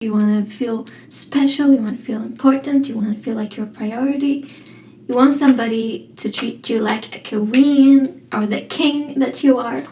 You want to feel special, you want to feel important, you want to feel like you're a priority. You want somebody to treat you like a queen or the king that you are.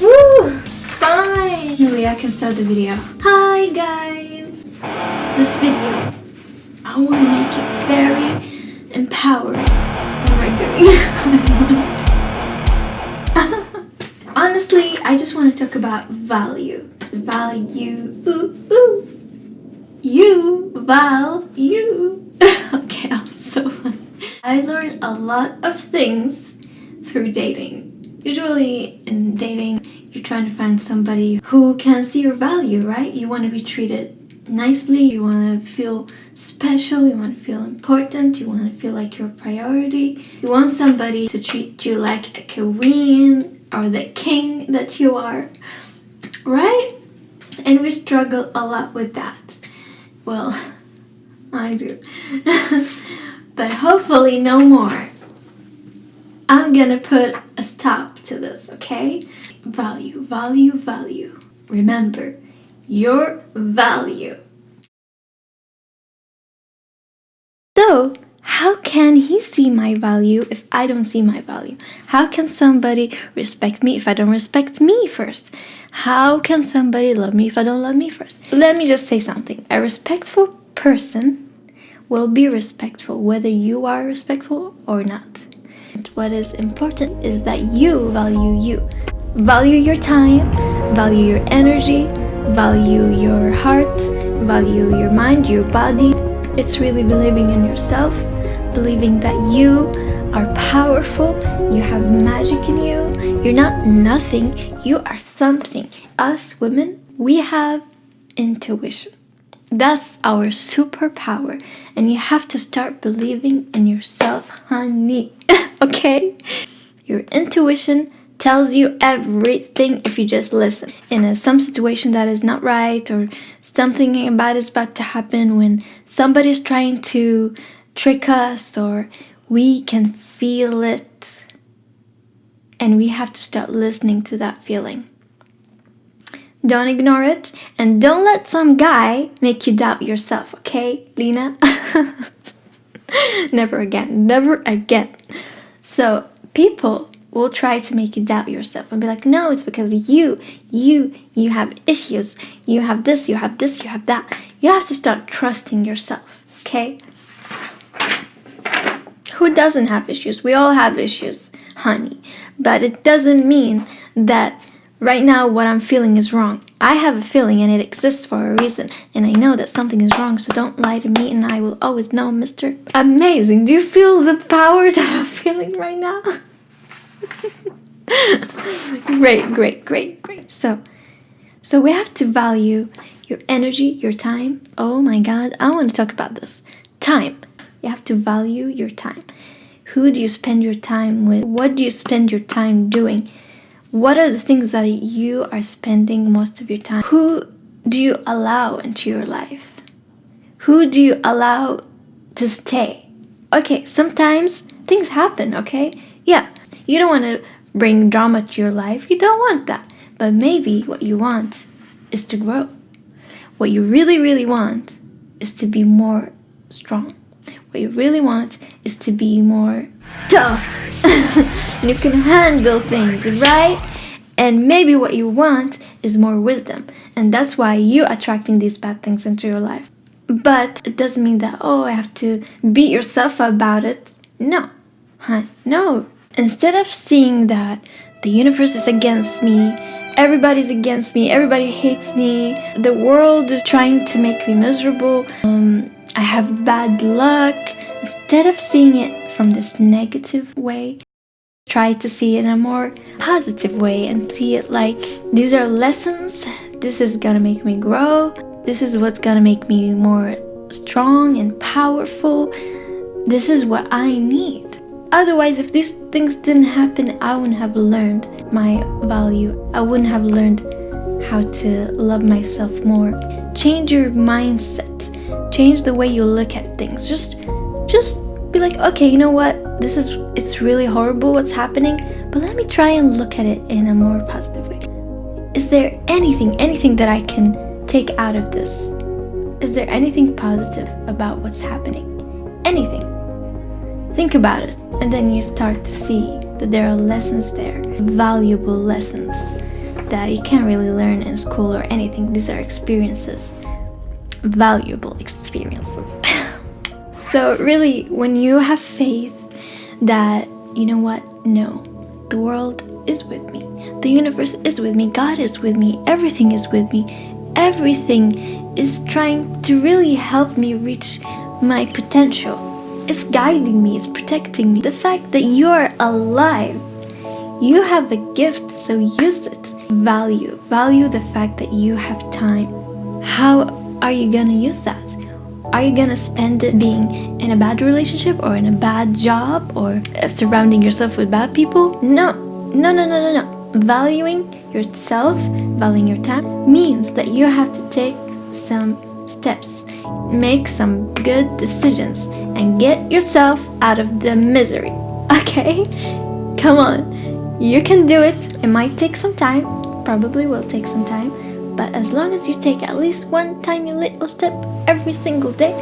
Woo! Finally, I can start the video. Hi guys! This video, I want to make it very empowering. What am I doing? Honestly, I just want to talk about value. Value. Ooh, ooh. You. Value. okay, I'm so funny. I learned a lot of things through dating. Usually in dating, you're trying to find somebody who can see your value, right? You want to be treated nicely, you want to feel special, you want to feel important, you want to feel like you're a priority. You want somebody to treat you like a queen or the king that you are, right? And we struggle a lot with that. Well, I do. but hopefully no more. I'm gonna put a stop to this, okay? Value, value, value. Remember, your value. So, how can he see my value if I don't see my value? How can somebody respect me if I don't respect me first? How can somebody love me if I don't love me first? Let me just say something. A respectful person will be respectful whether you are respectful or not. What is important is that you value you. Value your time, value your energy, value your heart, value your mind, your body. It's really believing in yourself, believing that you are powerful, you have magic in you, you're not nothing, you are something. Us women, we have intuition. That's our superpower and you have to start believing in yourself, honey, okay? Your intuition tells you everything if you just listen. In a, some situation that is not right or something bad is about to happen when somebody's trying to trick us or we can feel it and we have to start listening to that feeling. Don't ignore it and don't let some guy make you doubt yourself, okay, Lena? never again, never again. So, people will try to make you doubt yourself and be like, no, it's because you, you, you have issues. You have this, you have this, you have that. You have to start trusting yourself, okay? Who doesn't have issues? We all have issues, honey. But it doesn't mean that right now what I'm feeling is wrong. I have a feeling and it exists for a reason. And I know that something is wrong, so don't lie to me and I will always know, Mr. Amazing. Do you feel the power that I'm feeling right now? great, great, great, great. So, so we have to value your energy, your time. Oh my God, I want to talk about this. Time. You have to value your time. Who do you spend your time with? What do you spend your time doing? What are the things that you are spending most of your time? Who do you allow into your life? Who do you allow to stay? Okay, sometimes things happen, okay? Yeah, you don't want to bring drama to your life. You don't want that. But maybe what you want is to grow. What you really, really want is to be more strong. What you really want is to be more tough. and you can handle things, right? And maybe what you want is more wisdom. And that's why you're attracting these bad things into your life. But it doesn't mean that, oh, I have to beat yourself about it. No, huh? No. Instead of seeing that the universe is against me, everybody's against me, everybody hates me, the world is trying to make me miserable, um, I have bad luck, instead of seeing it from this negative way, try to see it in a more positive way and see it like these are lessons, this is gonna make me grow, this is what's gonna make me more strong and powerful, this is what I need. Otherwise, if these things didn't happen, I wouldn't have learned my value. I wouldn't have learned how to love myself more. Change your mindset. Change the way you look at things. Just, just be like, okay, you know what? This is, it's really horrible what's happening, but let me try and look at it in a more positive way. Is there anything, anything that I can take out of this? Is there anything positive about what's happening? Anything. Think about it, and then you start to see that there are lessons there, valuable lessons that you can't really learn in school or anything. These are experiences, valuable experiences. so, really, when you have faith that, you know what, no, the world is with me, the universe is with me, God is with me, everything is with me, everything is trying to really help me reach my potential. It's guiding me, it's protecting me. The fact that you're alive, you have a gift, so use it. Value, value the fact that you have time. How are you gonna use that? Are you gonna spend it being in a bad relationship or in a bad job or surrounding yourself with bad people? No, no, no, no, no, no. Valuing yourself, valuing your time means that you have to take some steps, make some good decisions, and get yourself out of the misery. Okay? Come on. You can do it. It might take some time, probably will take some time, but as long as you take at least one tiny little step every single day,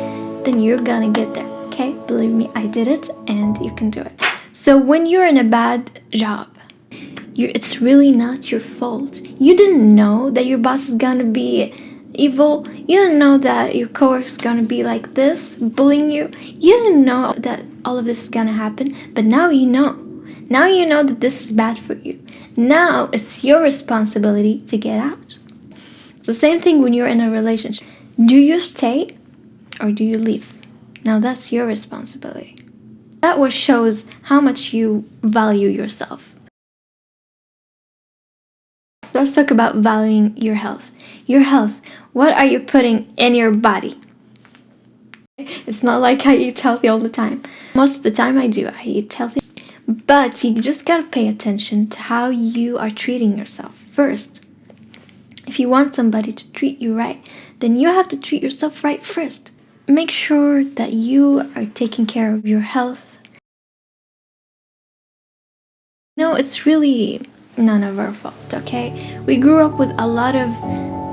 then you're gonna get there. Okay? Believe me, I did it and you can do it. So when you're in a bad job, it's really not your fault. You didn't know that your boss is gonna be evil. You didn't know that your coworker is gonna be like this, bullying you. You didn't know that all of this is gonna happen, but now you know. Now you know that this is bad for you. Now it's your responsibility to get out. The same thing when you're in a relationship. Do you stay or do you leave? Now that's your responsibility. That what shows how much you value yourself. Let's talk about valuing your health. Your health. What are you putting in your body? It's not like I eat healthy all the time. Most of the time I do. I eat healthy. But you just gotta pay attention to how you are treating yourself first. If you want somebody to treat you right, then you have to treat yourself right first. Make sure that you are taking care of your health. No, it's really none of our fault, okay? We grew up with a lot of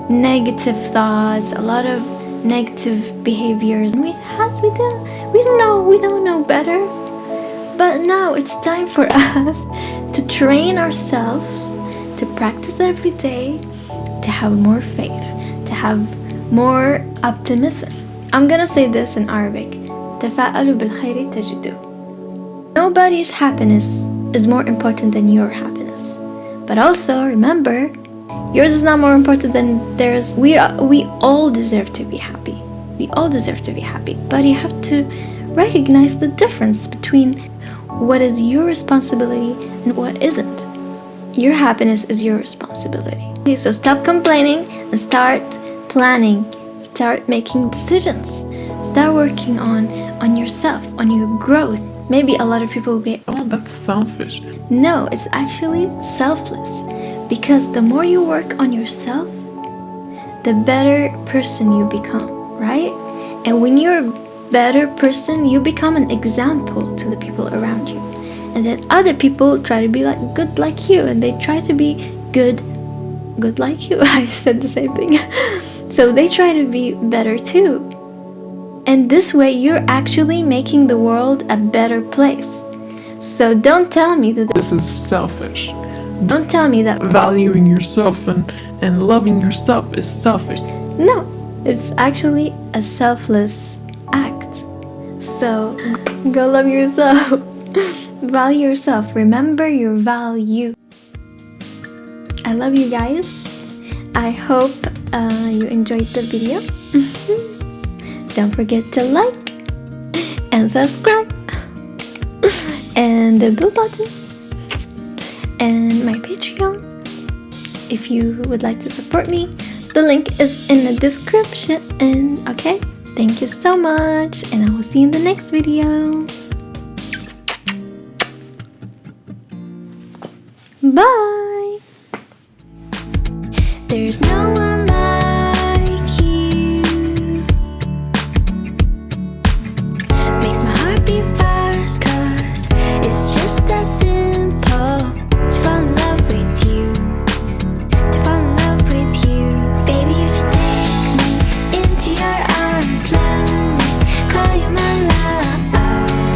negative thoughts, a lot of negative behaviors. We had we didn't we don't know we don't know better. But now it's time for us to train ourselves to practice every day, to have more faith, to have more optimism. I'm gonna say this in Arabic. تفاءلوا بالخير تجدوه. Nobody's happiness is more important than your happiness. But also remember Yours is not more important than theirs. We are, we all deserve to be happy. We all deserve to be happy. But you have to recognize the difference between what is your responsibility and what isn't. Your happiness is your responsibility. So stop complaining and start planning. Start making decisions. Start working on on yourself, on your growth. Maybe a lot of people will be, oh, that's selfish. No, it's actually selfless because the more you work on yourself, the better person you become, right? And when you're a better person, you become an example to the people around you. And then other people try to be like good like you and they try to be good good like you. I said the same thing. so they try to be better too. And this way you're actually making the world a better place. So don't tell me that This is selfish. don't tell me that Valuing yourself and, and loving yourself is selfish. No, it's actually a selfless act. So go love yourself. value yourself. Remember your value. I love you guys. I hope uh, you enjoyed the video. Don't forget to like and subscribe and the bell button and my Patreon if you would like to support me. The link is in the description. And okay, thank you so much, and I will see you in the next video. Bye. There's no